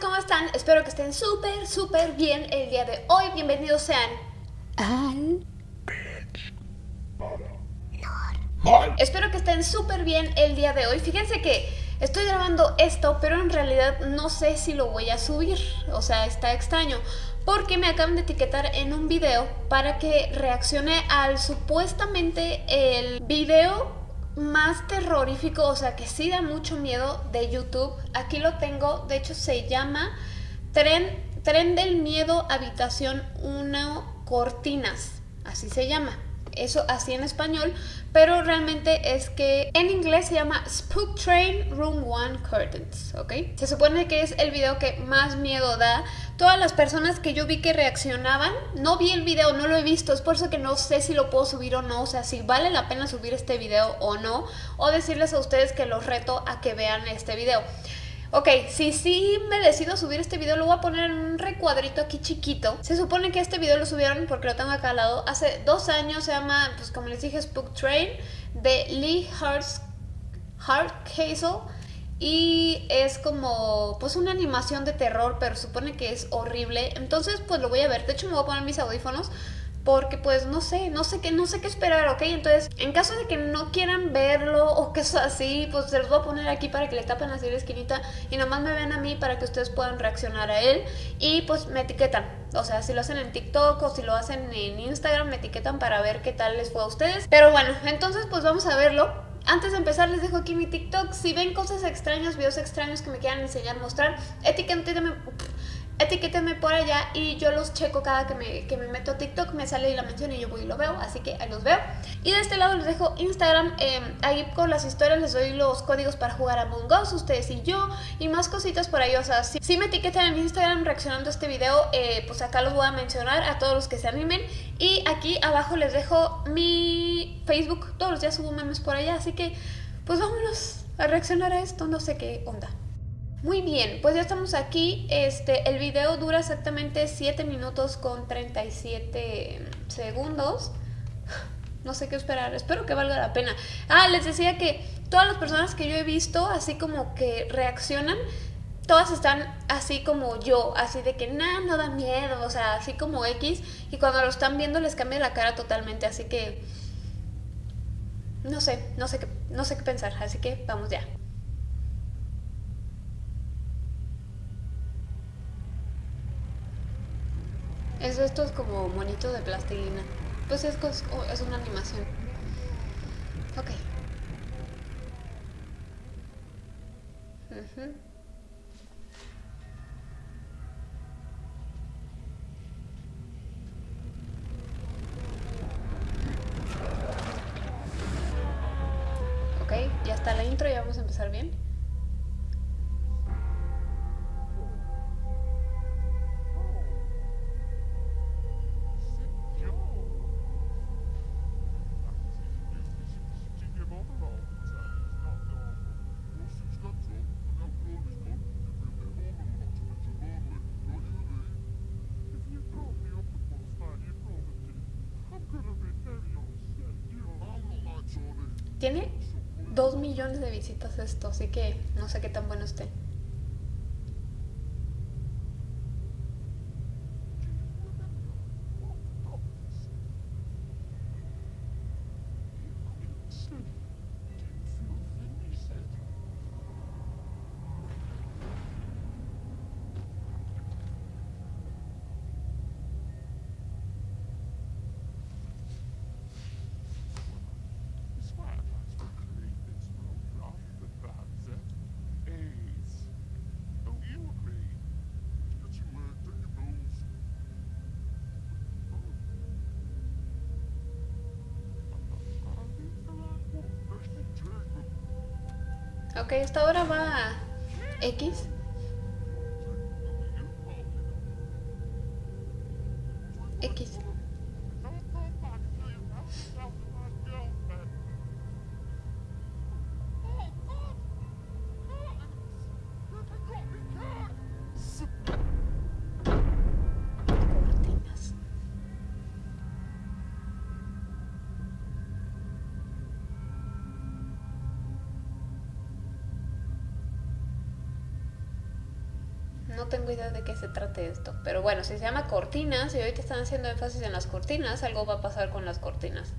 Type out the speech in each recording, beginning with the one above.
¿cómo están? Espero que estén súper, súper bien el día de hoy. Bienvenidos sean al... Espero que estén súper bien el día de hoy. Fíjense que estoy grabando esto, pero en realidad no sé si lo voy a subir. O sea, está extraño. Porque me acaban de etiquetar en un video para que reaccione al supuestamente el video más terrorífico, o sea que sí da mucho miedo de YouTube. Aquí lo tengo, de hecho se llama Tren, Tren del Miedo Habitación 1 Cortinas, así se llama eso así en español, pero realmente es que en inglés se llama Spook Train Room 1 Curtains, ¿ok? Se supone que es el video que más miedo da. Todas las personas que yo vi que reaccionaban, no vi el video, no lo he visto, es por eso que no sé si lo puedo subir o no, o sea, si vale la pena subir este video o no, o decirles a ustedes que los reto a que vean este video. Ok, si sí me decido subir este video, lo voy a poner en un recuadrito aquí chiquito. Se supone que este video lo subieron, porque lo tengo acá al lado, hace dos años, se llama, pues como les dije, Spook Train, de Lee Hardcastle. Y es como, pues una animación de terror, pero supone que es horrible. Entonces, pues lo voy a ver. De hecho, me voy a poner mis audífonos porque pues no sé, no sé qué, no sé qué esperar, ¿ok? Entonces, en caso de que no quieran verlo o sea así, pues se los voy a poner aquí para que le tapen así la esquinita y nomás me vean a mí para que ustedes puedan reaccionar a él y pues me etiquetan, o sea, si lo hacen en TikTok o si lo hacen en Instagram, me etiquetan para ver qué tal les fue a ustedes. Pero bueno, entonces pues vamos a verlo. Antes de empezar les dejo aquí mi TikTok. Si ven cosas extrañas, videos extraños que me quieran enseñar, mostrar, etiquétenme etiquétenme por allá y yo los checo cada que me, que me meto a TikTok, me sale la mención y yo voy y lo veo, así que ahí los veo. Y de este lado les dejo Instagram, em, ahí con las historias les doy los códigos para jugar a Among Us, ustedes y yo, y más cositas por ahí, o sea, si, me etiquetan en Instagram reaccionando a este video, eh, pues acá los voy a mencionar a todos los que se animen. Y aquí abajo les dejo mi Facebook, todos los días subo memes por allá, así que pues vámonos a reaccionar a esto, no sé qué onda. Muy bien, pues ya estamos aquí. Este, el video dura exactamente 7 minutos con 37 segundos. No sé qué esperar, espero que valga la pena. Ah, les decía que todas las personas que yo he visto, así como que reaccionan, todas están así como yo, así de que nada, no da miedo, o sea, así como X, y cuando lo están viendo les cambia la cara totalmente, así que no sé, no sé qué, no sé qué pensar, así que vamos ya. Es como monito de plastilina. Pues es, es una animación. Ok. Ok, ya está la intro, ya vamos a empezar bien. Tiene dos millones de visitas esto, así que no sé qué tan bueno esté. Ok, esta hora va a X. X. No tengo idea de qué se trate esto. Pero bueno, si se llama cortinas y ahorita están haciendo énfasis en las cortinas, algo va a pasar con las cortinas.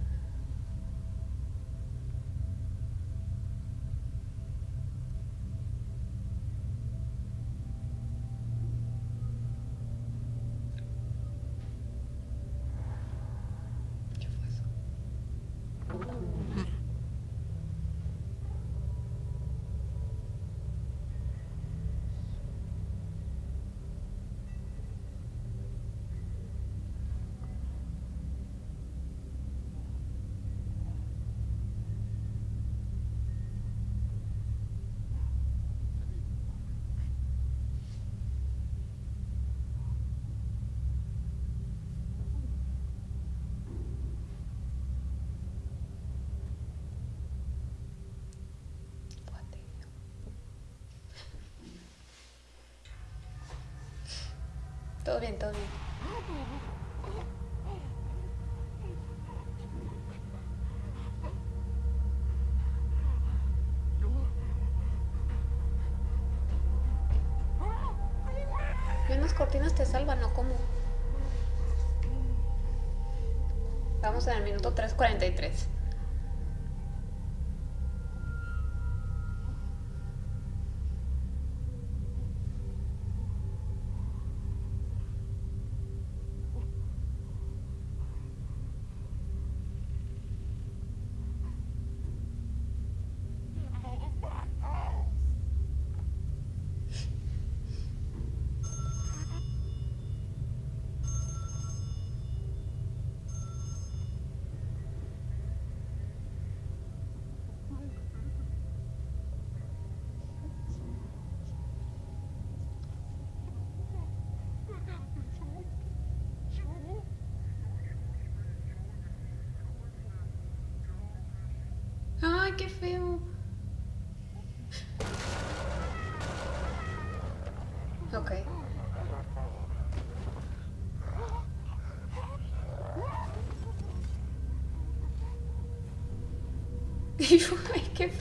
Todo bien, todo bien. Y unas cortinas te salvan, ¿no? ¿Cómo? Vamos en el minuto 3.43. Ay, qué feo. Ok. Ay, qué.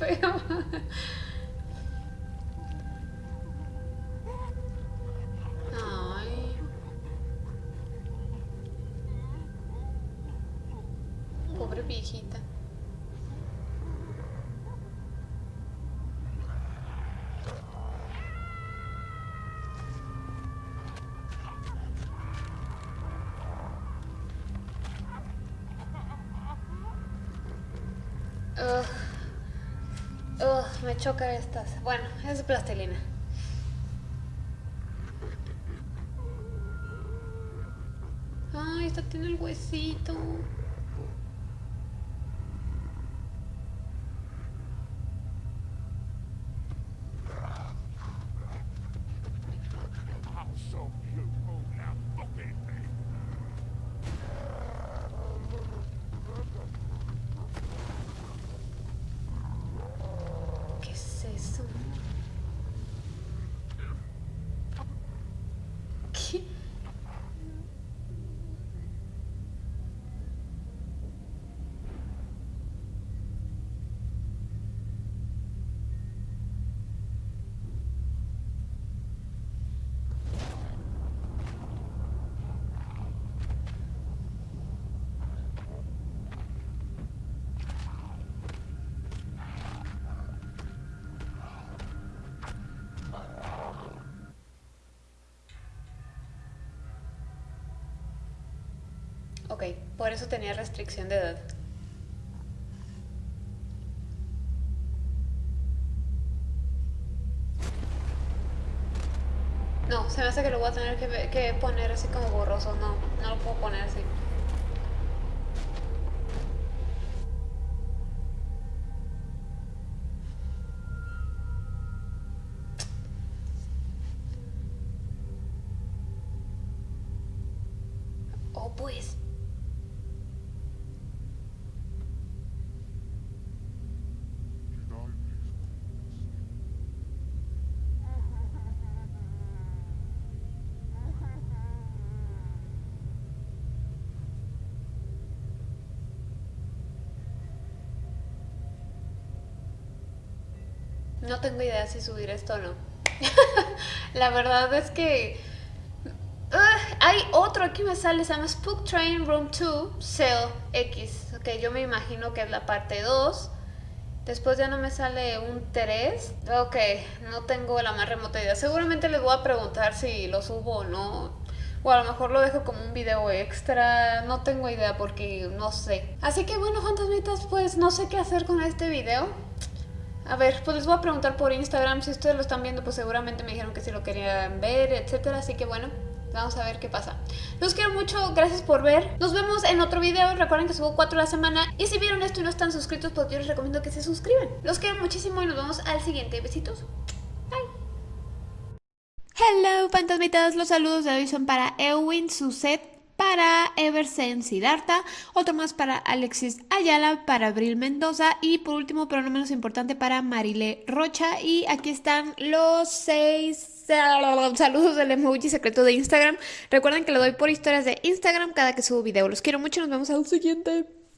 Ugh. Ugh, me choca estas. Bueno, es plastilina. Ay, esta tiene el huesito. ¿Qué es eso? ¿Qué? Ok, por eso tenía restricción de edad. No, se me hace que lo voy a tener que, que poner así como borroso. No, no lo puedo poner así. Oh, pues. No tengo idea si subir esto o no. La verdad es que... Uh, hay otro, aquí me sale, se llama Spook Train Room 2, Cell X. Ok, yo me imagino que es la parte 2. Después ya no me sale un 3. Ok, no tengo la más remota idea. Seguramente les voy a preguntar si lo subo o no. O a lo mejor lo dejo como un video extra. No tengo idea porque no sé. Así que bueno, fantasmitas, pues no sé qué hacer con este video. A ver, pues les voy a preguntar por Instagram. Si ustedes lo están viendo, pues seguramente me dijeron que si lo querían ver, etcétera. Así que bueno, Vamos a ver qué pasa. Los quiero mucho, gracias por ver. Nos vemos en otro video. Recuerden que subo 4 a la semana. Y si vieron esto y no están suscritos, pues yo les recomiendo que se suscriban. Los quiero muchísimo y nos vemos al siguiente. Besitos. Bye. Hello, fantasmitas. Los saludos de hoy son para Ewin, Suset, para Eversen Siddhartha, otro más para Alexis Ayala, para Abril Mendoza y por último, pero no menos importante, para Marile Rocha. Y aquí están los seis saludos del emoji secreto de Instagram. Recuerden que lo doy por historias de Instagram cada que subo video. Los quiero mucho, nos vemos al siguiente.